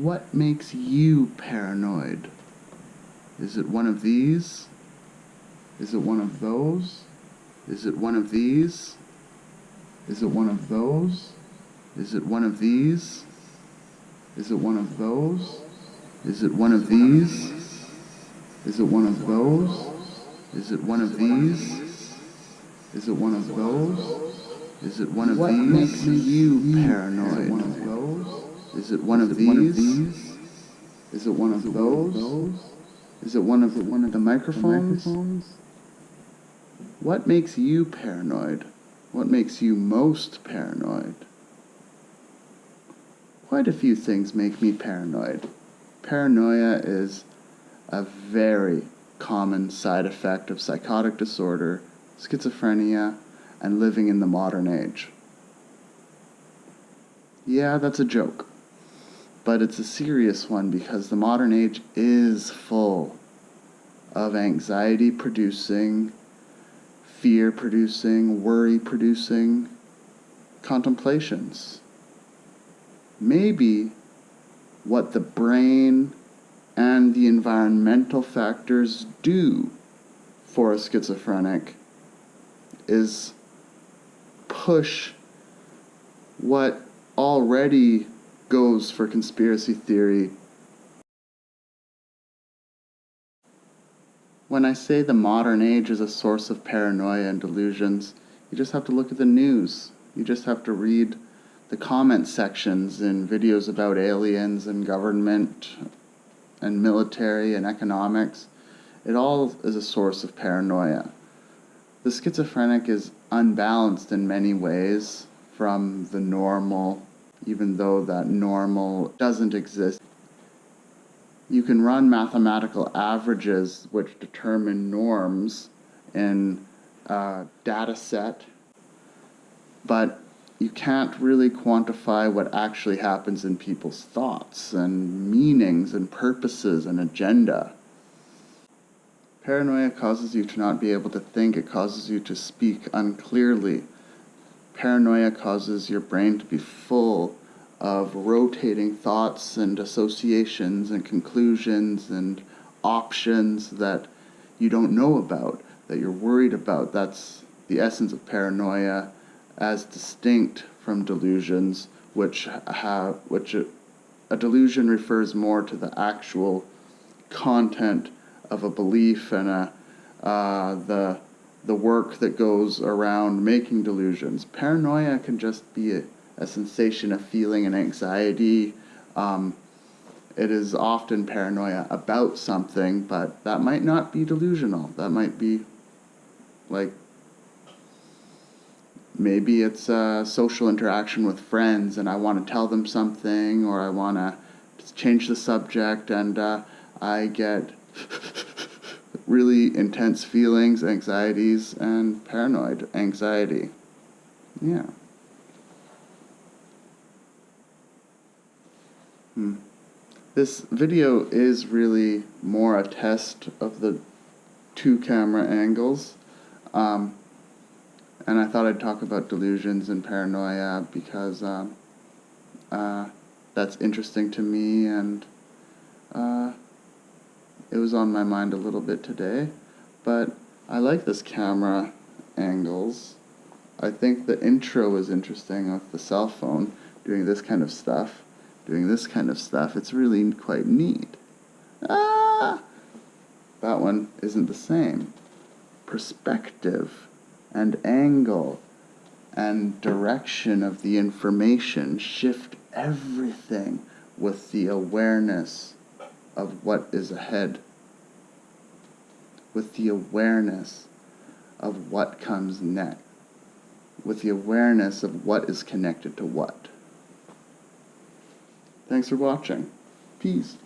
What makes you paranoid? Is it one of these? Is it one of those? Is it one of these? Is it one of those? Is it one of these? Is it one of those? Is it one of these? Is it one of those? Is it one of these? Is it one of those? Is it one of What makes you you paranoid? Is it one of those? Is it one of these? Is it one of those? Is it one of the one of the microphones? What makes you paranoid? What makes you most paranoid? Quite a few things make me paranoid. Paranoia is a very common side effect of psychotic disorder, schizophrenia, and living in the modern age. Yeah, that's a joke. But it's a serious one because the modern age is full of anxiety producing, fear producing, worry producing contemplations. Maybe what the brain and the environmental factors do for a schizophrenic is push what already goes for conspiracy theory. When I say the modern age is a source of paranoia and delusions, you just have to look at the news. You just have to read the comment sections in videos about aliens and government and military and economics. It all is a source of paranoia. The schizophrenic is unbalanced in many ways from the normal, even though that normal doesn't exist. You can run mathematical averages which determine norms in a data set, but you can't really quantify what actually happens in people's thoughts and meanings and purposes and agenda. Paranoia causes you to not be able to think, it causes you to speak unclearly. Paranoia causes your brain to be full of rotating thoughts and associations and conclusions and options that you don't know about, that you're worried about. That's the essence of paranoia as distinct from delusions, which have which a, a delusion refers more to the actual content of a belief and a uh, the the work that goes around making delusions. Paranoia can just be a, a sensation of feeling and anxiety. Um, it is often paranoia about something, but that might not be delusional. That might be like maybe it's a social interaction with friends and I want to tell them something or I want to change the subject and uh, I get really intense feelings, anxieties, and paranoid anxiety. Yeah. Hmm. This video is really more a test of the two camera angles. Um, and I thought I'd talk about delusions and paranoia because um, uh, that's interesting to me and uh, it was on my mind a little bit today. But I like this camera angles. I think the intro is interesting with the cell phone doing this kind of stuff, doing this kind of stuff. It's really quite neat. Ah! That one isn't the same. Perspective and angle and direction of the information shift everything with the awareness of what is ahead, with the awareness of what comes next, with the awareness of what is connected to what. Thanks for watching. Peace.